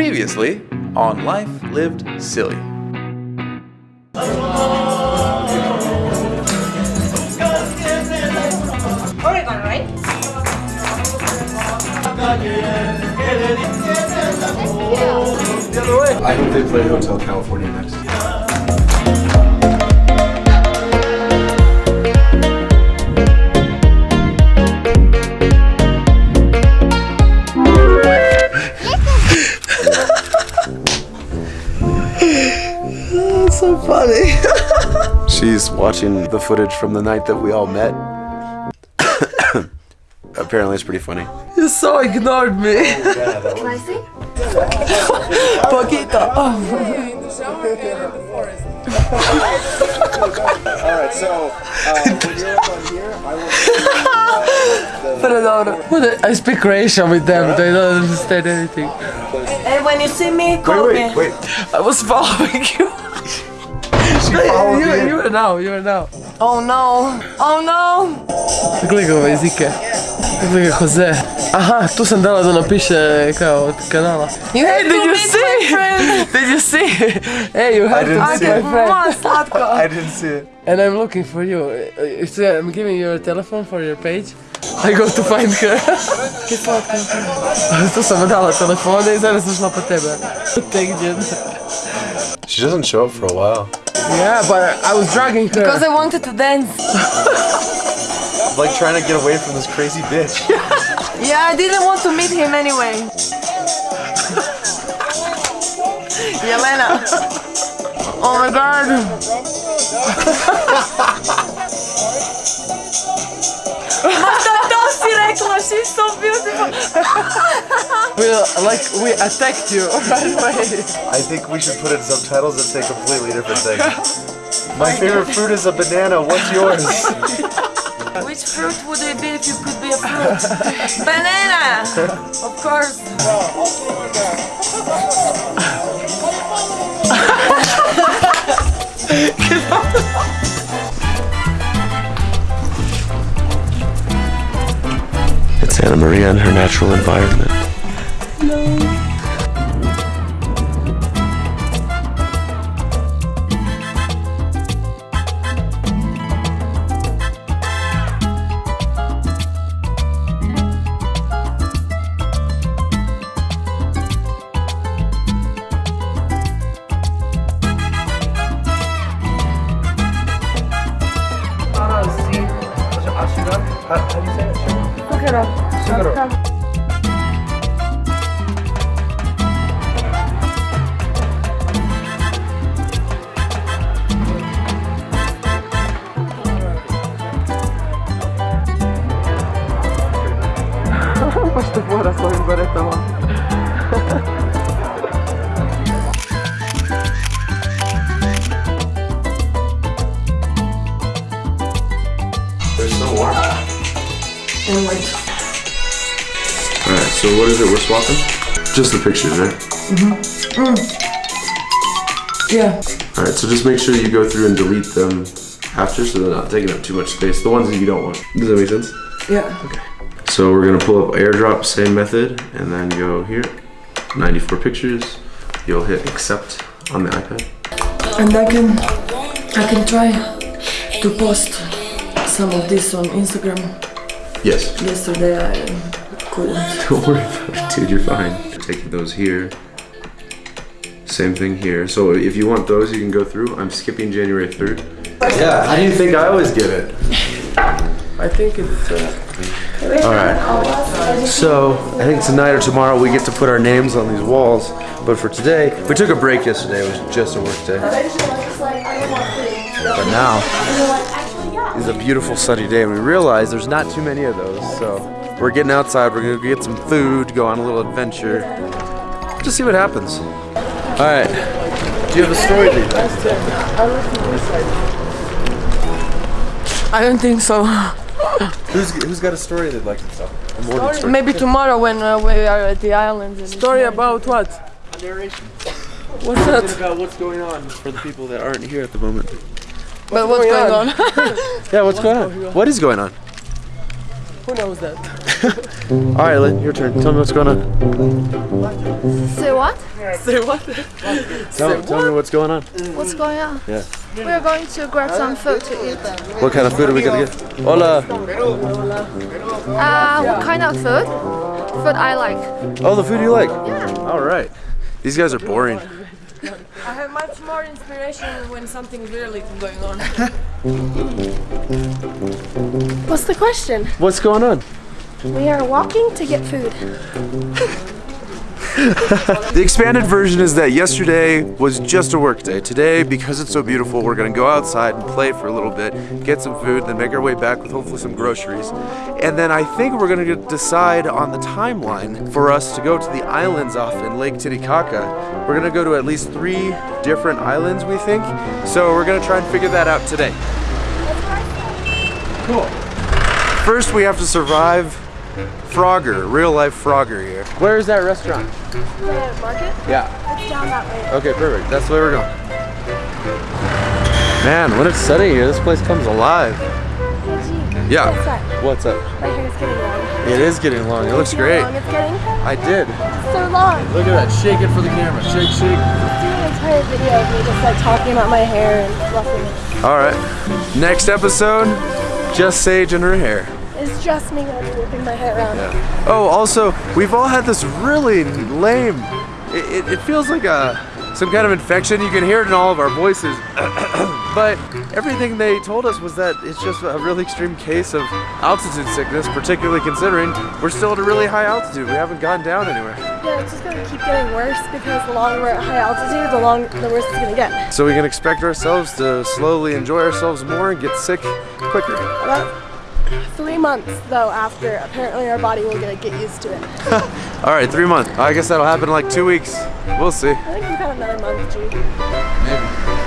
Previously on Life Lived Silly. Oregon, right? I hope they play Hotel California next. She's watching the footage from the night that we all met. Apparently, it's pretty funny. You so ignored me. Can I see? Poquito. Oh. Alright, so uh, when you're up on here, I Perdón. What I speak Croatian with them. They don't understand anything. And when you see me, call will. me. Wait, wait. I was following you. She followed you, me. you are now. You are now. Oh no. Oh no. Gledaj ove jezike. Gledaj Jose. Aha, tu sam dala da napiše kao od kanala. You have Did you see? Did you see? Hey, you have didn't to see meet my friend. I didn't see it. And I'm looking for you. Uh, so I'm giving you your telephone for your page. I go to find her. tu sam dala telefone i zaraz sam šla po tebe. Tegdje. She doesn't show up for a while. Yeah, but I was dragging her. Because I wanted to dance. Like trying to get away from this crazy bitch. Yeah, I didn't want to meet him anyway. Jelena. Oh my god. To si rekla, she's so beautiful. We uh, like we attacked you right away. I think we should put in subtitles that say completely different things. My favorite fruit is a banana. What's yours? Which fruit would it be if you could be a fruit? Banana! Of course. It's Anna Maria in her natural environment. Baš to fora s ovim baretama. And like, Alright, so what is it we're swapping? Just the pictures, right? Mhm. Yeah. Alright, so just make sure you go through and delete them after so they're not taking up too much space. The ones that you don't want. Does that make sense? Yeah. Okay. So we're gonna pull up airdrop, same method, and then go here. 94 pictures. You'll hit accept on the iPad. And I can I can try to post some of this on Instagram. Yes. Yesterday I couldn't. Don't worry about it, dude. You're fine. Taking those here. Same thing here. So if you want those, you can go through. I'm skipping January 3rd. Yeah, how do you think I always get it? I think it's uh, All right. So I think tonight or tomorrow we get to put our names on these walls. But for today, we took a break yesterday. It was just a work day. But now is a beautiful sunny day, and we realize there's not too many of those. So we're getting outside. We're gonna get some food, go on a little adventure, just see what happens. All right. Do you have a story that to? I don't think so. Who's who's got a story they'd like to tell? A morning story. maybe tomorrow when uh, we are at the islands. and- Story about what? narration. What's that? about what's going on for the people that aren't here at the moment. But what's going going on? Yeah, what's going on? What is going on? Who knows that? All right, Lynn, your turn. Tell me what's going on. so what? Say what? Tell, tell me what's going on. What's going on? Yeah. We're going to grab some food to eat. What kind of food are we gonna get? Hola. Uh, what kind of food? Food I like. Oh, the food you like. Yeah. All right. These guys are boring. I have much more inspiration when something's really is going on. What's the question? What's going on? We are walking to get food. The expanded version is that yesterday was just a work day. Today, because it's so beautiful, we're gonna go outside and play for a little bit, get some food, then make our way back with hopefully some groceries. And then I think we're gonna decide on the timeline for us to go to the islands off in Lake Titicaca. We're gonna go to at least three different islands, we think. So we're gonna try and figure that out today. Cool. First, we have to survive Frogger, real life Frogger here. Where is that restaurant? The market? Yeah. It's down that way. Okay, perfect. That's the way we're going. Man, when it's sunny here, this place comes alive. Hey, Yeah. What's that? What's up? My hair is getting long. It is getting long. It looks great. long it's getting? I did. so long. Look at that. Shake it for the camera. Shake, shake. Do an entire video of me just like talking about my hair and fluffing it. All right. Next episode, just Sage and her hair. It's just me whipping my hair around. Oh, also, we've all had this really lame. It, it, it feels like a some kind of infection. You can hear it in all of our voices. but everything they told us was that it's just a really extreme case of altitude sickness, particularly considering we're still at a really high altitude. We haven't gone down anywhere. Yeah, it's just gonna keep getting worse because the longer we're at high altitude, the long the worse it's gonna get. So we can expect ourselves to slowly enjoy ourselves more and get sick quicker. About three months though after, apparently our body will get, get used to it. All right, three months. I guess that'll happen in like two weeks. We'll see. I think we've had another month, G. Maybe.